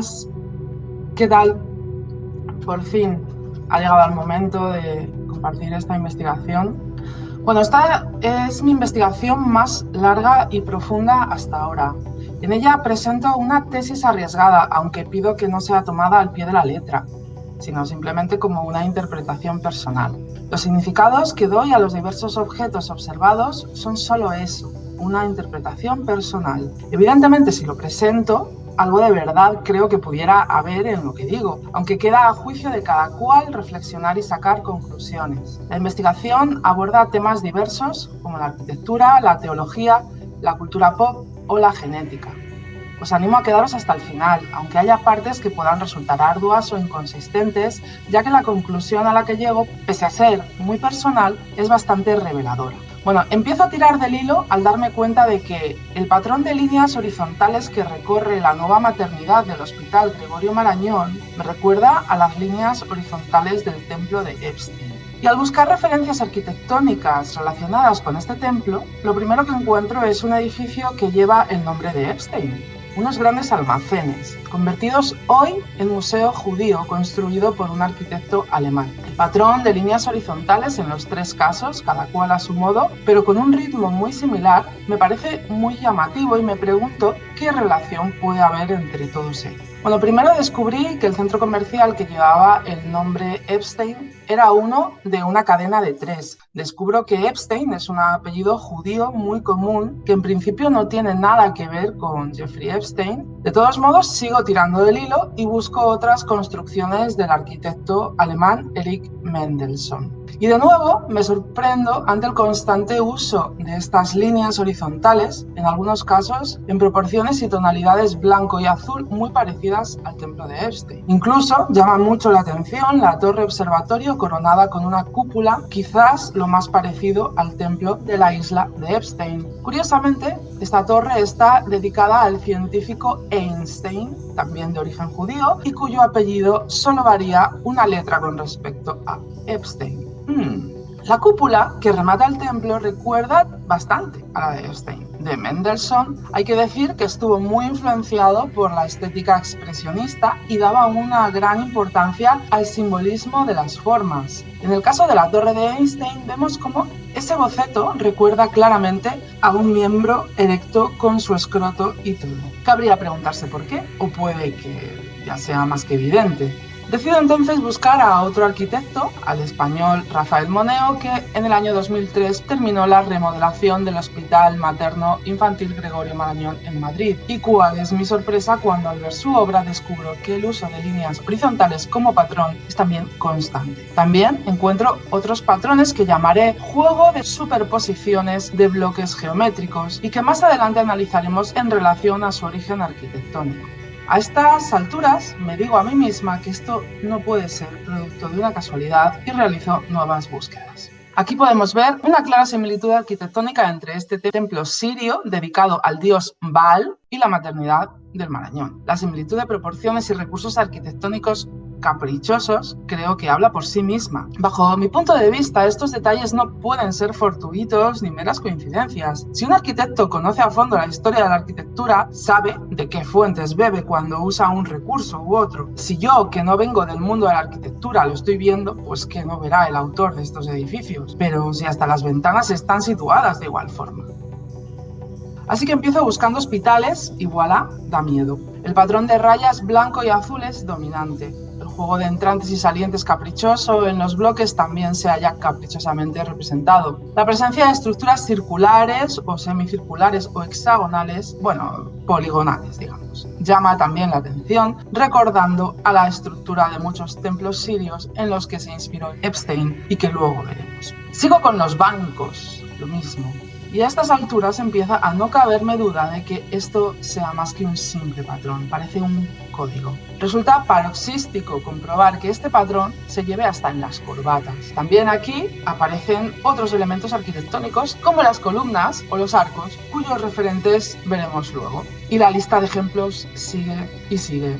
buenas. ¿Qué tal? Por fin ha llegado el momento de compartir esta investigación. Bueno, esta es mi investigación más larga y profunda hasta ahora. En ella presento una tesis arriesgada, aunque pido que no sea tomada al pie de la letra, sino simplemente como una interpretación personal. Los significados que doy a los diversos objetos observados son solo eso, una interpretación personal. Evidentemente, si lo presento, algo de verdad creo que pudiera haber en lo que digo, aunque queda a juicio de cada cual reflexionar y sacar conclusiones. La investigación aborda temas diversos como la arquitectura, la teología, la cultura pop o la genética. Os animo a quedaros hasta el final, aunque haya partes que puedan resultar arduas o inconsistentes, ya que la conclusión a la que llego, pese a ser muy personal, es bastante reveladora. Bueno, empiezo a tirar del hilo al darme cuenta de que el patrón de líneas horizontales que recorre la nueva maternidad del Hospital Gregorio Marañón me recuerda a las líneas horizontales del templo de Epstein. Y al buscar referencias arquitectónicas relacionadas con este templo, lo primero que encuentro es un edificio que lleva el nombre de Epstein, unos grandes almacenes, convertidos hoy en museo judío construido por un arquitecto alemán. El patrón de líneas horizontales en los tres casos, cada cual a su modo, pero con un ritmo muy similar, me parece muy llamativo y me pregunto qué relación puede haber entre todos ellos. Bueno, primero descubrí que el centro comercial que llevaba el nombre Epstein era uno de una cadena de tres. Descubro que Epstein es un apellido judío muy común que en principio no tiene nada que ver con Jeffrey Epstein. De todos modos, sigo tirando del hilo y busco otras construcciones del arquitecto alemán Erich Mendelssohn. Y de nuevo me sorprendo ante el constante uso de estas líneas horizontales, en algunos casos en proporciones y tonalidades blanco y azul muy parecidas al templo de Epstein. Incluso llama mucho la atención la torre observatorio coronada con una cúpula, quizás lo más parecido al templo de la isla de Epstein. Curiosamente, esta torre está dedicada al científico Einstein, también de origen judío, y cuyo apellido solo varía una letra con respecto a Epstein. Hmm. La cúpula que remata el templo recuerda bastante a la de Epstein. De Mendelssohn hay que decir que estuvo muy influenciado por la estética expresionista y daba una gran importancia al simbolismo de las formas. En el caso de la torre de Einstein vemos cómo ese boceto recuerda claramente a un miembro erecto con su escroto y todo. Cabría preguntarse por qué, o puede que ya sea más que evidente. Decido entonces buscar a otro arquitecto, al español Rafael Moneo, que en el año 2003 terminó la remodelación del Hospital Materno Infantil Gregorio Marañón en Madrid. Y cuál es mi sorpresa cuando al ver su obra descubro que el uso de líneas horizontales como patrón es también constante. También encuentro otros patrones que llamaré juego de superposiciones de bloques geométricos y que más adelante analizaremos en relación a su origen arquitectónico. A estas alturas me digo a mí misma que esto no puede ser producto de una casualidad y realizo nuevas búsquedas. Aquí podemos ver una clara similitud arquitectónica entre este templo sirio dedicado al dios Baal y la maternidad del Marañón. La similitud de proporciones y recursos arquitectónicos caprichosos, creo que habla por sí misma. Bajo mi punto de vista, estos detalles no pueden ser fortuitos ni meras coincidencias. Si un arquitecto conoce a fondo la historia de la arquitectura, sabe de qué fuentes bebe cuando usa un recurso u otro. Si yo, que no vengo del mundo de la arquitectura, lo estoy viendo, pues que no verá el autor de estos edificios. Pero si hasta las ventanas están situadas de igual forma. Así que empiezo buscando hospitales y voilà, da miedo. El patrón de rayas blanco y azul es dominante juego de entrantes y salientes caprichoso en los bloques también se haya caprichosamente representado. La presencia de estructuras circulares o semicirculares o hexagonales, bueno, poligonales, digamos, llama también la atención, recordando a la estructura de muchos templos sirios en los que se inspiró Epstein y que luego veremos. Sigo con los bancos, lo mismo. Y a estas alturas empieza a no caberme duda de que esto sea más que un simple patrón, parece un código. Resulta paroxístico comprobar que este patrón se lleve hasta en las corbatas. También aquí aparecen otros elementos arquitectónicos como las columnas o los arcos, cuyos referentes veremos luego. Y la lista de ejemplos sigue y sigue.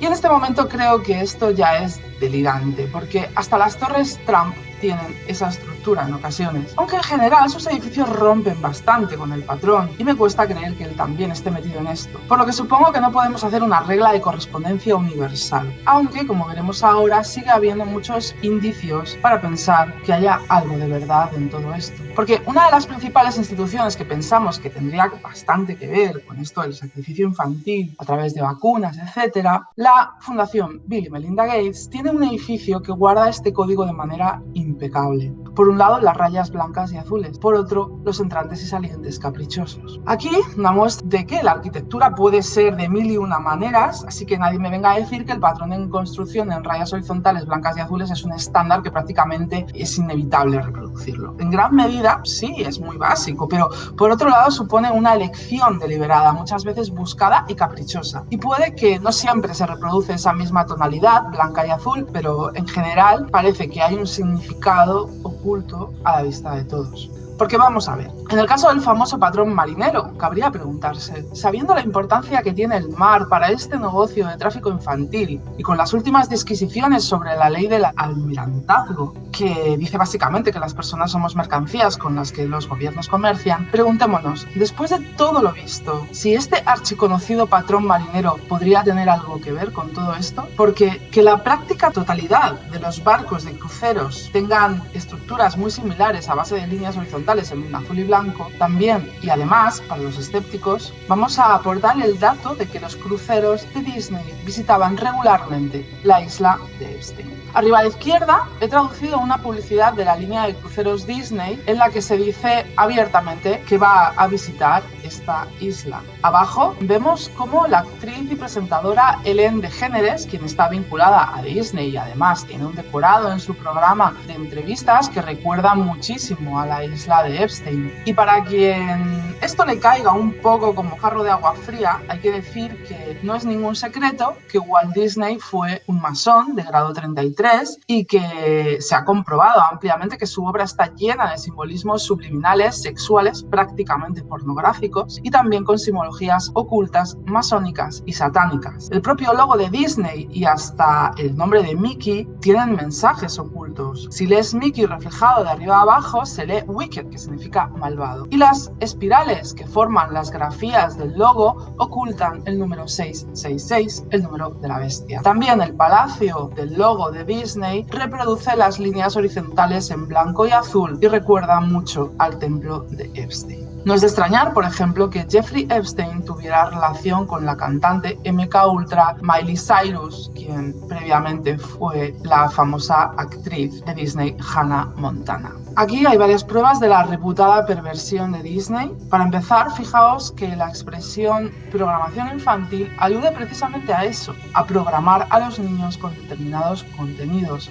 Y en este momento creo que esto ya es delirante, porque hasta las torres Trump tienen esa estructura en ocasiones, aunque en general sus edificios rompen bastante con el patrón y me cuesta creer que él también esté metido en esto, por lo que supongo que no podemos hacer una regla de correspondencia universal, aunque como veremos ahora sigue habiendo muchos indicios para pensar que haya algo de verdad en todo esto. Porque una de las principales instituciones que pensamos que tendría bastante que ver con esto del sacrificio infantil a través de vacunas, etcétera, la Fundación Bill y Melinda Gates tiene un edificio que guarda este código de manera impecable. Por un lado, las rayas blancas y azules, por otro, los entrantes y salientes caprichosos. Aquí muestra de que la arquitectura puede ser de mil y una maneras, así que nadie me venga a decir que el patrón en construcción en rayas horizontales blancas y azules es un estándar que prácticamente es inevitable reproducirlo. En gran medida, sí, es muy básico, pero por otro lado supone una elección deliberada, muchas veces buscada y caprichosa. Y puede que no siempre se reproduce esa misma tonalidad, blanca y azul, pero en general parece que hay un significado oculto a la vista de todos. Porque vamos a ver, en el caso del famoso patrón marinero, cabría preguntarse, sabiendo la importancia que tiene el mar para este negocio de tráfico infantil y con las últimas disquisiciones sobre la ley del almirantazgo, que dice básicamente que las personas somos mercancías con las que los gobiernos comercian, preguntémonos, después de todo lo visto, si este archiconocido patrón marinero podría tener algo que ver con todo esto, porque que la práctica totalidad de los barcos de cruceros tengan estructuras muy similares a base de líneas horizontales en azul y blanco, también y además, para los escépticos, vamos a aportar el dato de que los cruceros de Disney visitaban regularmente la isla de Epstein. Arriba a la izquierda he traducido una publicidad de la línea de cruceros Disney en la que se dice abiertamente que va a visitar esta isla. Abajo vemos cómo la actriz y presentadora Ellen DeGeneres, quien está vinculada a Disney y además tiene un decorado en su programa de entrevistas que recuerda muchísimo a la isla de Epstein. Y para quien esto le caiga un poco como jarro de agua fría, hay que decir que no es ningún secreto que Walt Disney fue un masón de grado 33 y que se ha comprobado ampliamente que su obra está llena de simbolismos subliminales, sexuales, prácticamente pornográficos y también con simbologías ocultas, masónicas y satánicas. El propio logo de Disney y hasta el nombre de Mickey tienen mensajes ocultos. Si lees Mickey reflejado de arriba a abajo, se lee Wicked, que significa malvado. Y las espirales que forman las grafías del logo ocultan el número 666, el número de la bestia. También el palacio del logo de Disney reproduce las líneas horizontales en blanco y azul y recuerda mucho al templo de Epstein. No es de extrañar, por ejemplo, que Jeffrey Epstein tuviera relación con la cantante MK Ultra Miley Cyrus, quien previamente fue la famosa actriz de Disney Hannah Montana. Aquí hay varias pruebas de la reputada perversión de Disney. Para empezar, fijaos que la expresión programación infantil alude precisamente a eso, a programar a los niños con determinados contenidos,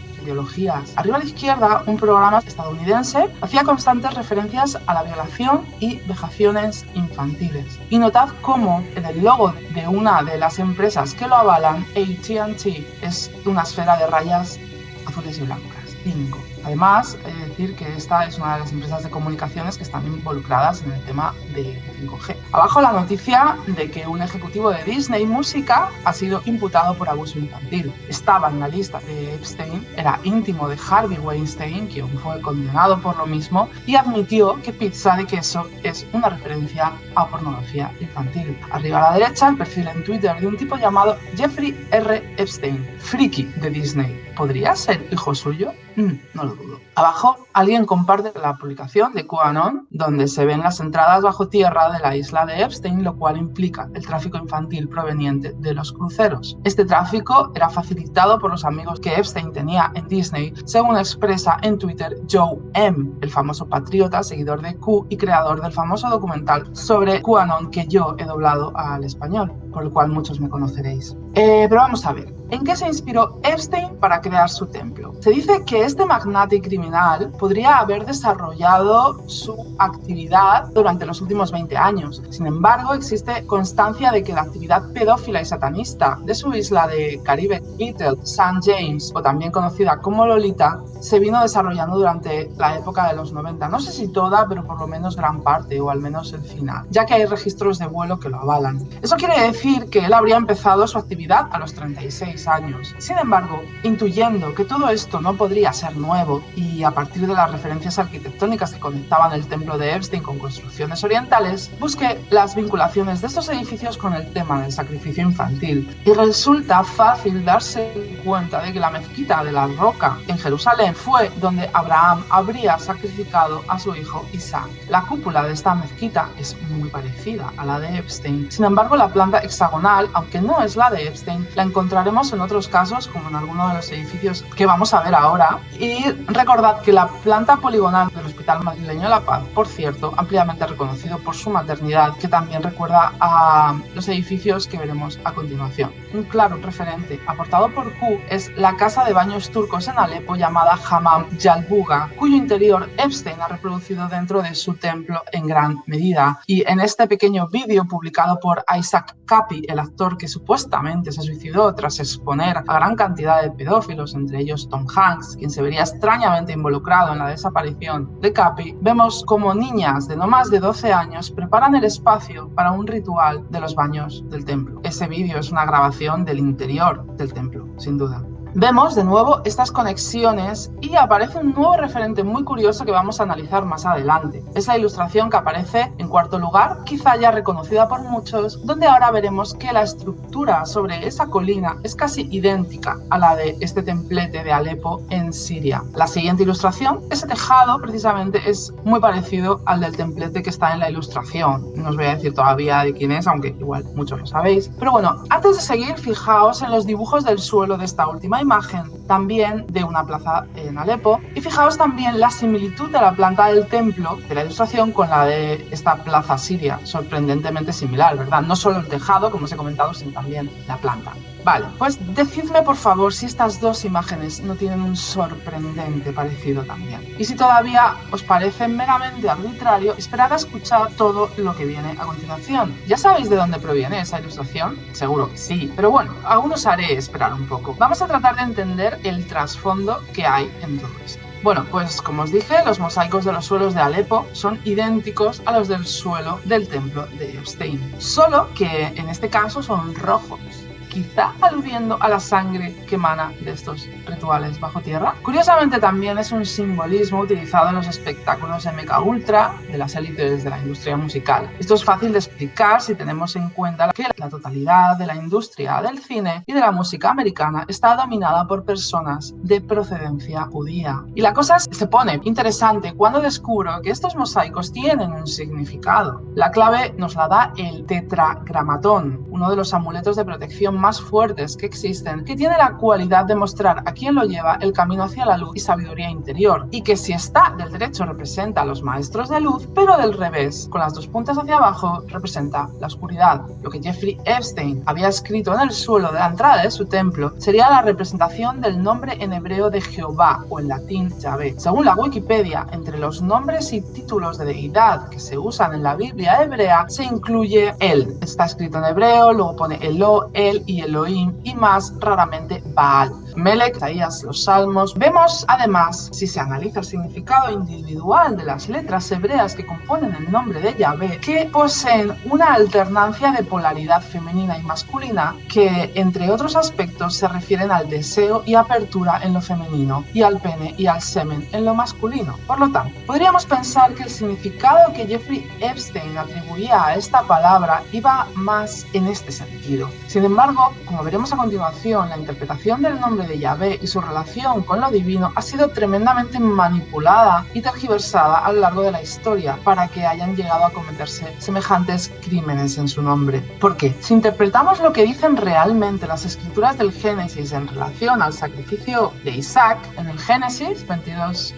Arriba a la izquierda, un programa estadounidense hacía constantes referencias a la violación y vejaciones infantiles. Y notad cómo en el logo de una de las empresas que lo avalan, AT&T, es una esfera de rayas azules y blancas. 5. Además, de decir que esta es una de las empresas de comunicaciones que están involucradas en el tema de 5G. Abajo la noticia de que un ejecutivo de Disney Música ha sido imputado por abuso infantil. Estaba en la lista de Epstein, era íntimo de Harvey Weinstein, quien fue condenado por lo mismo, y admitió que pizza de queso es una referencia a pornografía infantil. Arriba a la derecha, el perfil en Twitter de un tipo llamado Jeffrey R. Epstein, friki de Disney. ¿Podría ser hijo suyo? Mm, no lo Abajo, alguien comparte la publicación de QAnon, donde se ven las entradas bajo tierra de la isla de Epstein, lo cual implica el tráfico infantil proveniente de los cruceros. Este tráfico era facilitado por los amigos que Epstein tenía en Disney, según expresa en Twitter Joe M., el famoso patriota, seguidor de Q y creador del famoso documental sobre QAnon que yo he doblado al español, por el cual muchos me conoceréis. Eh, pero vamos a ver, ¿en qué se inspiró Epstein para crear su templo? Se dice que este magnate criminal podría haber desarrollado su actividad durante los últimos 20 años. Sin embargo, existe constancia de que la actividad pedófila y satanista de su isla de Caribe Little St. James, o también conocida como Lolita, se vino desarrollando durante la época de los 90. No sé si toda, pero por lo menos gran parte, o al menos el final, ya que hay registros de vuelo que lo avalan. Eso quiere decir decir que él habría empezado su actividad a los 36 años. Sin embargo, intuyendo que todo esto no podría ser nuevo y a partir de las referencias arquitectónicas que conectaban el templo de Epstein con construcciones orientales, busqué las vinculaciones de estos edificios con el tema del sacrificio infantil. Y resulta fácil darse cuenta de que la mezquita de la roca en Jerusalén fue donde Abraham habría sacrificado a su hijo Isaac. La cúpula de esta mezquita es muy parecida a la de Epstein. Sin embargo, la planta hexagonal, aunque no es la de Epstein, la encontraremos en otros casos, como en alguno de los edificios que vamos a ver ahora. Y recordad que la planta poligonal del Hospital Madrileño la Paz, por cierto, ampliamente reconocido por su maternidad, que también recuerda a los edificios que veremos a continuación. Un claro referente aportado por Q es la casa de baños turcos en Alepo llamada Hammam Yalbuga, cuyo interior Epstein ha reproducido dentro de su templo en gran medida. Y en este pequeño vídeo publicado por Isaac Capi, el actor que supuestamente se suicidó tras exponer a gran cantidad de pedófilos, entre ellos Tom Hanks, quien se vería extrañamente involucrado en la desaparición de Capi, vemos como niñas de no más de 12 años preparan el espacio para un ritual de los baños del templo. Ese vídeo es una grabación del interior del templo, sin duda. Vemos de nuevo estas conexiones y aparece un nuevo referente muy curioso que vamos a analizar más adelante. Es la ilustración que aparece en cuarto lugar, quizá ya reconocida por muchos, donde ahora veremos que la estructura sobre esa colina es casi idéntica a la de este templete de Alepo en Siria. La siguiente ilustración, ese tejado precisamente es muy parecido al del templete que está en la ilustración. No os voy a decir todavía de quién es, aunque igual muchos lo sabéis. Pero bueno, antes de seguir, fijaos en los dibujos del suelo de esta última imagen también de una plaza en Alepo. Y fijaos también la similitud de la planta del templo de la ilustración con la de esta plaza siria, sorprendentemente similar, ¿verdad? No solo el tejado, como os he comentado, sino también la planta. Vale, pues decidme por favor si estas dos imágenes no tienen un sorprendente parecido también. Y si todavía os parece meramente arbitrario, esperad a escuchar todo lo que viene a continuación. ¿Ya sabéis de dónde proviene esa ilustración? Seguro que sí, pero bueno, aún os haré esperar un poco. Vamos a tratar de entender el trasfondo que hay en todo esto. Bueno, pues como os dije, los mosaicos de los suelos de Alepo son idénticos a los del suelo del templo de Epstein, solo que en este caso son rojos quizá aludiendo a la sangre que emana de estos rituales bajo tierra. Curiosamente también es un simbolismo utilizado en los espectáculos MK Ultra de las élites de la industria musical. Esto es fácil de explicar si tenemos en cuenta que la totalidad de la industria del cine y de la música americana está dominada por personas de procedencia judía. Y la cosa se pone interesante cuando descubro que estos mosaicos tienen un significado. La clave nos la da el tetragramatón, uno de los amuletos de protección más fuertes que existen, que tiene la cualidad de mostrar a quien lo lleva el camino hacia la luz y sabiduría interior, y que si está del derecho representa a los maestros de luz, pero del revés, con las dos puntas hacia abajo, representa la oscuridad. Lo que Jeffrey Epstein había escrito en el suelo de la entrada de su templo sería la representación del nombre en hebreo de Jehová o en latín Yahvé. Según la Wikipedia, entre los nombres y títulos de deidad que se usan en la Biblia hebrea se incluye él. Está escrito en hebreo, luego pone Elo, él y Elohim y más raramente Baal. Melech, Isaías, los Salmos. Vemos además, si se analiza el significado individual de las letras hebreas que componen el nombre de Yahvé, que poseen una alternancia de polaridad femenina y masculina que, entre otros aspectos, se refieren al deseo y apertura en lo femenino y al pene y al semen en lo masculino. Por lo tanto, podríamos pensar que el significado que Jeffrey Epstein atribuía a esta palabra iba más en este sentido. Sin embargo, como veremos a continuación, la interpretación del nombre de Yahvé y su relación con lo divino ha sido tremendamente manipulada y tergiversada a lo largo de la historia para que hayan llegado a cometerse semejantes crímenes en su nombre. Porque si interpretamos lo que dicen realmente las escrituras del Génesis en relación al sacrificio de Isaac, en el Génesis 22,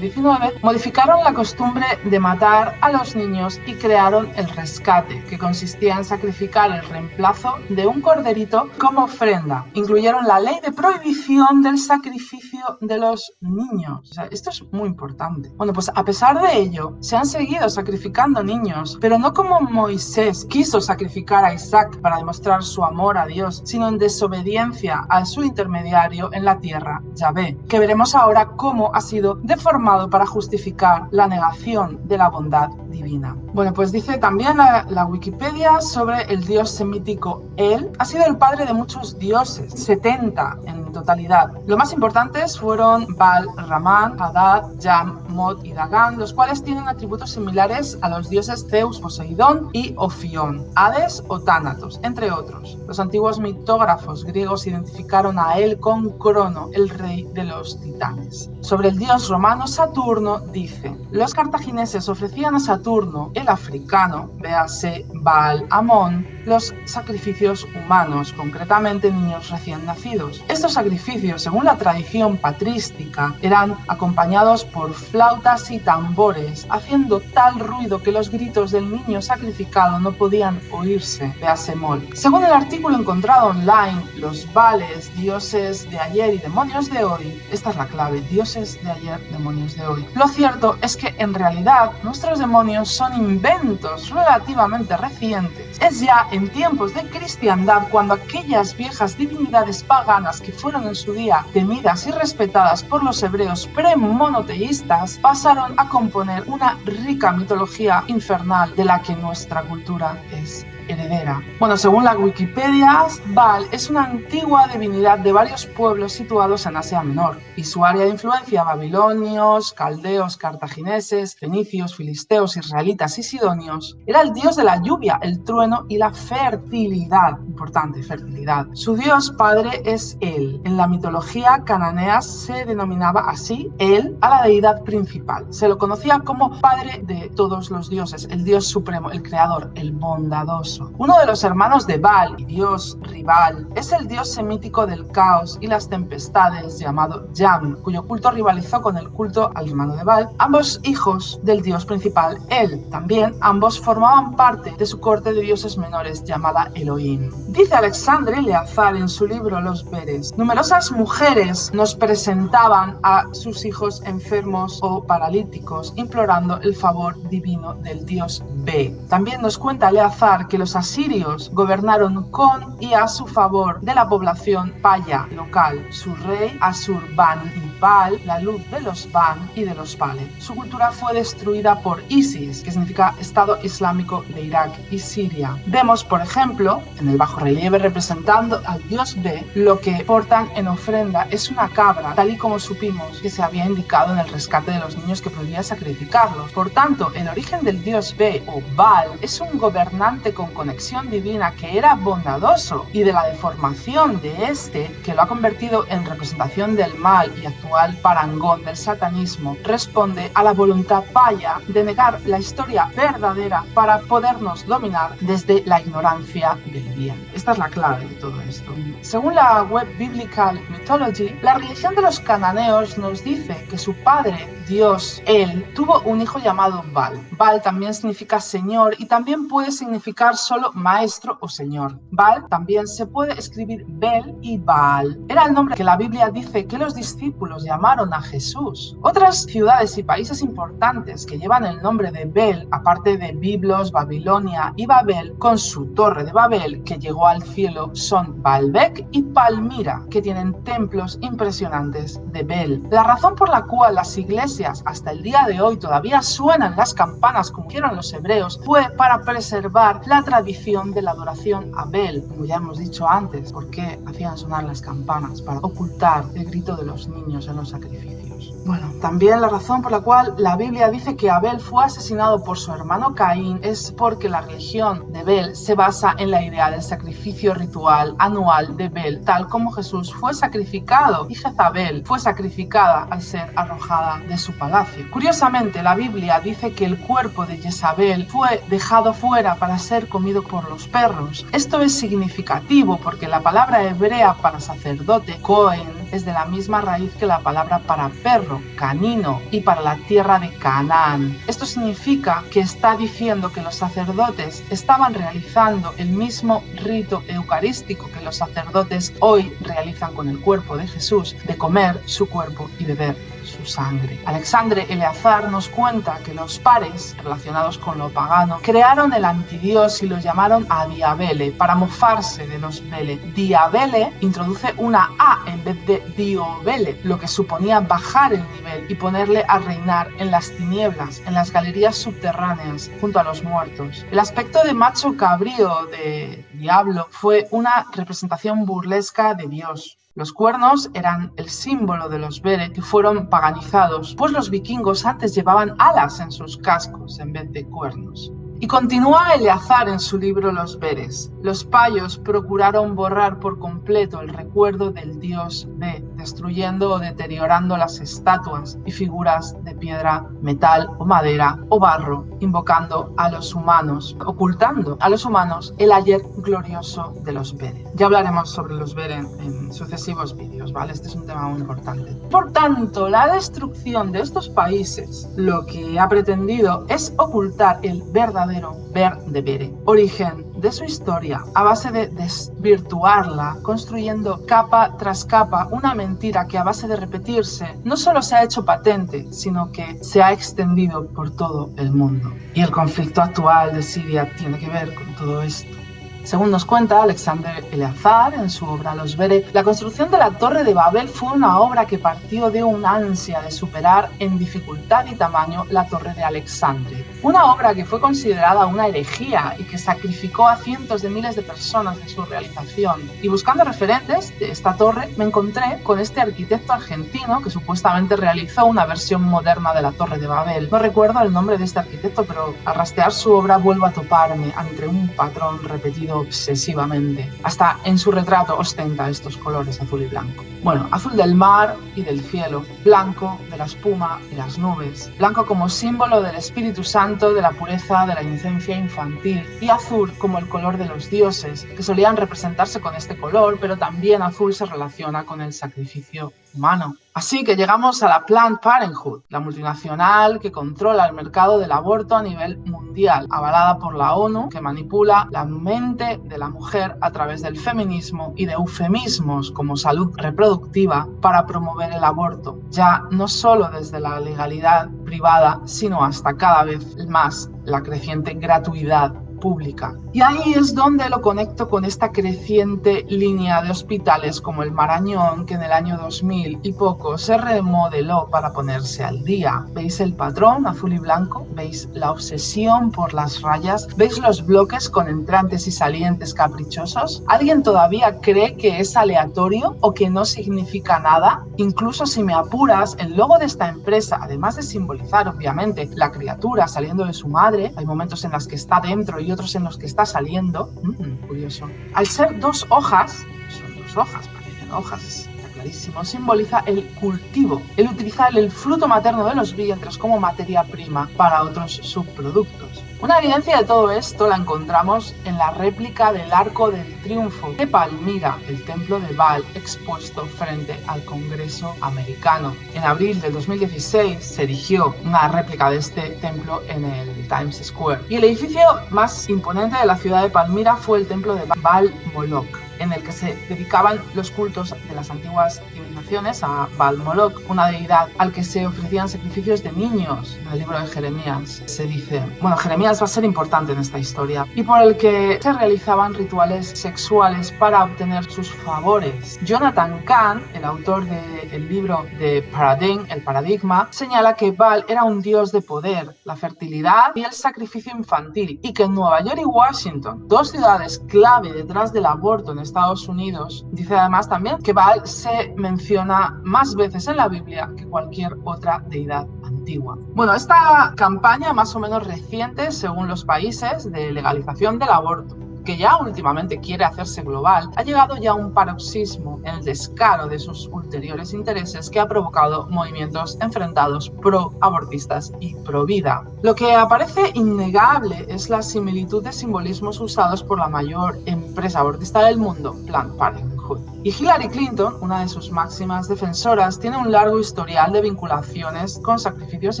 19, modificaron la costumbre de matar a los niños y crearon el rescate, que consistía en sacrificar el reemplazo de un corderito como ofrenda. Incluyeron la ley de prohibición del sacrificio de los niños. esto es muy importante. Bueno, pues a pesar de ello, se han seguido sacrificando niños, pero no como Moisés quiso sacrificar a Isaac para demostrar su amor a Dios, sino en desobediencia a su intermediario en la tierra, Yahvé, que veremos ahora cómo ha sido deformado para justificar la negación de la bondad divina. Bueno, pues dice también la, la Wikipedia sobre el dios semítico El, ha sido el padre de muchos dioses, 70 en totalidad. Lo más importantes fueron Baal, Ramán, Hadad, Jam, Mod y Dagan, los cuales tienen atributos similares a los dioses Zeus, Poseidón y Ofión, Hades o Tánatos, entre otros. Los antiguos mitógrafos griegos identificaron a él con Crono, el rey de los titanes. Sobre el dios romano Saturno dice, los cartagineses ofrecían a Saturno, el africano, véase Baal Amón, los sacrificios humanos, concretamente niños recién nacidos. Estos sacrificios, según la tradición patrística, eran acompañados por flautas y tambores, haciendo tal ruido que los gritos del niño sacrificado no podían oírse. Véase Mol. Según el artículo encontrado online, los vales, dioses de ayer y demonios de hoy, esta es la clave, dioses de ayer, demonios de hoy. Lo cierto es que en realidad nuestros demonios son inventos relativamente recientes. Es ya en tiempos de cristiandad cuando aquellas viejas divinidades paganas que fueron en su día temidas y respetadas por los hebreos premonoteístas pasaron a componer una rica mitología infernal de la que nuestra cultura es heredera. Bueno, según la Wikipedia, Baal es una antigua divinidad de varios pueblos situados en Asia Menor y su área de influencia babilonios, caldeos, cartagineses, fenicios, filisteos, israelitas y sidonios era el dios de la lluvia, el trueno y la fertilidad. Importante, fertilidad. Su dios padre es él. En la mitología cananea se denominaba así él a la deidad principal. Se lo conocía como padre de todos los dioses, el dios supremo, el creador, el bondadoso uno de los hermanos de Baal y dios rival es el dios semítico del caos y las tempestades llamado Yam, cuyo culto rivalizó con el culto al hermano de Baal, ambos hijos del dios principal El. También ambos formaban parte de su corte de dioses menores llamada Elohim. Dice Alexandre Leazar en su libro Los Veres, numerosas mujeres nos presentaban a sus hijos enfermos o paralíticos implorando el favor divino del dios B. También nos cuenta Leazar que los los asirios gobernaron con y a su favor de la población paya local, su rey Asurbanipal, la luz de los Ban y de los Pale. Su cultura fue destruida por ISIS, que significa Estado Islámico de Irak y Siria. Vemos, por ejemplo, en el bajo relieve representando al dios B, lo que portan en ofrenda es una cabra, tal y como supimos que se había indicado en el rescate de los niños que prohibía sacrificarlos. Por tanto, el origen del dios B o Baal es un gobernante con conexión divina que era bondadoso y de la deformación de este que lo ha convertido en representación del mal y actual parangón del satanismo, responde a la voluntad paya de negar la historia verdadera para podernos dominar desde la ignorancia del bien. Esta es la clave de todo esto. Según la web Biblical Mythology, la religión de los cananeos nos dice que su padre, Dios, él, tuvo un hijo llamado Baal. Baal también significa señor y también puede significar solo maestro o señor. Baal también se puede escribir Bel y Baal. Era el nombre que la Biblia dice que los discípulos llamaron a Jesús. Otras ciudades y países importantes que llevan el nombre de Bel, aparte de Biblos, Babilonia y Babel, con su torre de Babel que llegó al cielo, son Baalbek y Palmira, que tienen templos impresionantes de Bel. La razón por la cual las iglesias hasta el día de hoy todavía suenan las campanas como hicieron los hebreos fue para preservar la tradición tradición de la adoración a Bel, como ya hemos dicho antes, porque hacían sonar las campanas para ocultar el grito de los niños en los sacrificios. Bueno, también la razón por la cual la Biblia dice que Abel fue asesinado por su hermano Caín es porque la religión de Bel se basa en la idea del sacrificio ritual anual de Bel, tal como Jesús fue sacrificado y Jezabel fue sacrificada al ser arrojada de su palacio. Curiosamente, la Biblia dice que el cuerpo de Jezabel fue dejado fuera para ser comido por los perros. Esto es significativo porque la palabra hebrea para sacerdote, Cohen, es de la misma raíz que la palabra para perro, canino, y para la tierra de Canaán. Esto significa que está diciendo que los sacerdotes estaban realizando el mismo rito eucarístico que los sacerdotes hoy realizan con el cuerpo de Jesús, de comer su cuerpo y beber su sangre. Alexandre Eleazar nos cuenta que los pares relacionados con lo pagano crearon el antidios y lo llamaron a Diabele para mofarse de los Vele. Diabele introduce una A en vez de Diobele, lo que suponía bajar el nivel y ponerle a reinar en las tinieblas, en las galerías subterráneas, junto a los muertos. El aspecto de macho cabrío de Diablo fue una representación burlesca de Dios. Los cuernos eran el símbolo de los Bere que fueron paganizados, pues los vikingos antes llevaban alas en sus cascos en vez de cuernos. Y continúa Eleazar en su libro Los Veres. Los payos procuraron borrar por completo el recuerdo del dios B, destruyendo o deteriorando las estatuas y figuras de piedra, metal o madera o barro, invocando a los humanos, ocultando a los humanos el ayer glorioso de los Veres. Ya hablaremos sobre los Veres en sucesivos vídeos, ¿vale? Este es un tema muy importante. Por tanto, la destrucción de estos países lo que ha pretendido es ocultar el verdadero ver de Bere, origen de su historia a base de desvirtuarla, construyendo capa tras capa una mentira que a base de repetirse no solo se ha hecho patente, sino que se ha extendido por todo el mundo. Y el conflicto actual de Siria tiene que ver con todo esto. Según nos cuenta Alexander Eleazar en su obra Los Vere, la construcción de la Torre de Babel fue una obra que partió de una ansia de superar en dificultad y tamaño la Torre de Alexandria. Una obra que fue considerada una herejía y que sacrificó a cientos de miles de personas en su realización. Y buscando referentes de esta torre, me encontré con este arquitecto argentino que supuestamente realizó una versión moderna de la Torre de Babel. No recuerdo el nombre de este arquitecto, pero al rastrear su obra vuelvo a toparme ante un patrón repetido obsesivamente. Hasta en su retrato ostenta estos colores azul y blanco. Bueno, azul del mar y del cielo, blanco de la espuma y las nubes, blanco como símbolo del Espíritu Santo, de la pureza, de la inocencia infantil, y azul como el color de los dioses, que solían representarse con este color, pero también azul se relaciona con el sacrificio humano. Así que llegamos a la Planned Parenthood, la multinacional que controla el mercado del aborto a nivel mundial, avalada por la ONU, que manipula la mente de la mujer a través del feminismo y de eufemismos como salud reproductiva para promover el aborto, ya no solo desde la legalidad privada, sino hasta cada vez más la creciente gratuidad pública. Y ahí es donde lo conecto con esta creciente línea de hospitales como el Marañón, que en el año 2000 y poco se remodeló para ponerse al día. ¿Veis el patrón azul y blanco? ¿Veis la obsesión por las rayas? ¿Veis los bloques con entrantes y salientes caprichosos? ¿Alguien todavía cree que es aleatorio o que no significa nada? Incluso si me apuras, el logo de esta empresa, además de simbolizar obviamente la criatura saliendo de su madre, hay momentos en los que está dentro y otros en los que está saliendo, mm, curioso, al ser dos hojas, son dos hojas, parecen hojas, simboliza el cultivo, el utilizar el fruto materno de los vientres como materia prima para otros subproductos. Una evidencia de todo esto la encontramos en la réplica del Arco del Triunfo de Palmira, el templo de Baal expuesto frente al Congreso americano. En abril del 2016 se erigió una réplica de este templo en el Times Square. Y el edificio más imponente de la ciudad de Palmira fue el templo de Baal Moloch en el que se dedicaban los cultos de las antiguas civilizaciones a Baal Moloch, una deidad al que se ofrecían sacrificios de niños. En el libro de Jeremías se dice, bueno, Jeremías va a ser importante en esta historia, y por el que se realizaban rituales sexuales para obtener sus favores. Jonathan Kahn, el autor del libro de Paradigm, el paradigma, señala que Baal era un dios de poder, la fertilidad y el sacrificio infantil, y que en Nueva York y Washington, dos ciudades clave detrás del aborto en Estados Unidos. Dice además también que Baal se menciona más veces en la Biblia que cualquier otra deidad antigua. Bueno, esta campaña más o menos reciente, según los países, de legalización del aborto que ya últimamente quiere hacerse global, ha llegado ya a un paroxismo en el descaro de sus ulteriores intereses que ha provocado movimientos enfrentados pro-abortistas y pro-vida. Lo que aparece innegable es la similitud de simbolismos usados por la mayor empresa abortista del mundo, Planned Parenthood. Y Hillary Clinton, una de sus máximas defensoras, tiene un largo historial de vinculaciones con sacrificios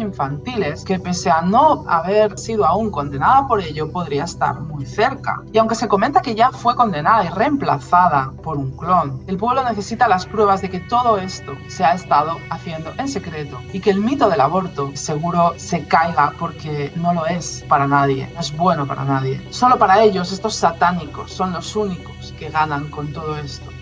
infantiles que pese a no haber sido aún condenada por ello, podría estar muy cerca. Y aunque se comenta que ya fue condenada y reemplazada por un clon, el pueblo necesita las pruebas de que todo esto se ha estado haciendo en secreto y que el mito del aborto seguro se caiga porque no lo es para nadie, no es bueno para nadie. Solo para ellos estos satánicos son los únicos que ganan con todo esto.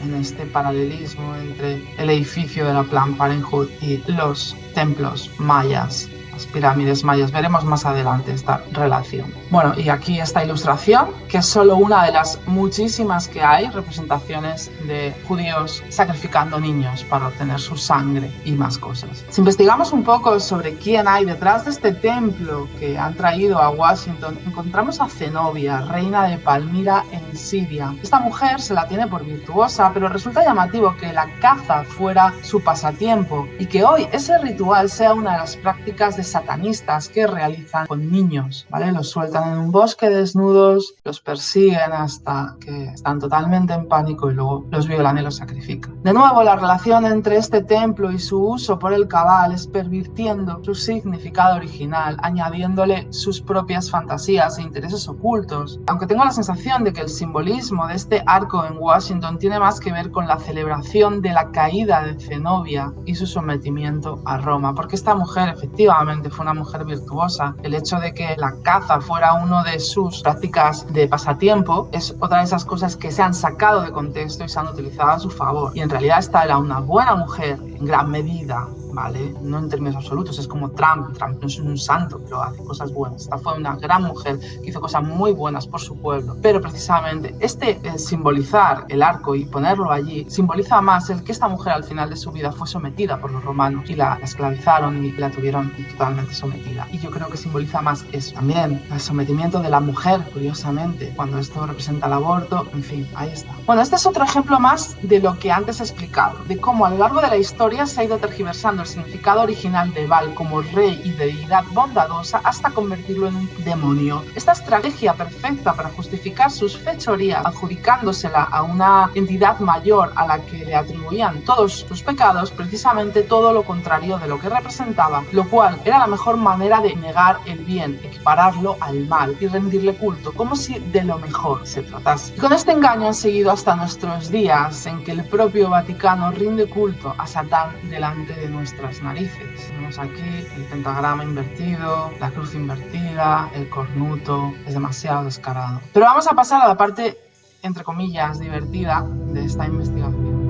En este paralelismo entre el edificio de la Plan Parenthood y los templos mayas las pirámides mayas. Veremos más adelante esta relación. Bueno, y aquí esta ilustración, que es solo una de las muchísimas que hay, representaciones de judíos sacrificando niños para obtener su sangre y más cosas. Si investigamos un poco sobre quién hay detrás de este templo que han traído a Washington, encontramos a Zenobia, reina de Palmira en Siria. Esta mujer se la tiene por virtuosa, pero resulta llamativo que la caza fuera su pasatiempo y que hoy ese ritual sea una de las prácticas de satanistas que realizan con niños, ¿vale? Los sueltan en un bosque desnudos, los persiguen hasta que están totalmente en pánico y luego los violan y los sacrifican. De nuevo, la relación entre este templo y su uso por el cabal es pervirtiendo su significado original, añadiéndole sus propias fantasías e intereses ocultos. Aunque tengo la sensación de que el simbolismo de este arco en Washington tiene más que ver con la celebración de la caída de Zenobia y su sometimiento a Roma, porque esta mujer efectivamente fue una mujer virtuosa. El hecho de que la caza fuera uno de sus prácticas de pasatiempo es otra de esas cosas que se han sacado de contexto y se han utilizado a su favor. Y en realidad esta era una buena mujer en gran medida ¿vale? No en términos absolutos, es como Trump. Trump no es un santo, pero hace cosas buenas. Esta fue una gran mujer que hizo cosas muy buenas por su pueblo. Pero precisamente este eh, simbolizar el arco y ponerlo allí simboliza más el que esta mujer al final de su vida fue sometida por los romanos y la, esclavizaron y la tuvieron totalmente sometida. Y yo creo que simboliza más eso. También el sometimiento de la mujer, curiosamente, cuando esto representa el aborto, en fin, ahí está. Bueno, este es otro ejemplo más de lo que antes he explicado, de cómo a lo largo de la historia se ha ido tergiversando el significado original de Val como rey y deidad bondadosa hasta convertirlo en un demonio. Esta estrategia perfecta para justificar sus fechorías, adjudicándosela a una entidad mayor a la que le atribuían todos sus pecados, precisamente todo lo contrario de lo que representaba, lo cual era la mejor manera de negar el bien, equipararlo al mal y rendirle culto, como si de lo mejor se tratase. Y con este engaño han seguido hasta nuestros días en que el propio Vaticano rinde culto a Satán delante de nuestro nuestras narices. Tenemos aquí el pentagrama invertido, la cruz invertida, el cornuto, es demasiado descarado. Pero vamos a pasar a la parte, entre comillas, divertida de esta investigación.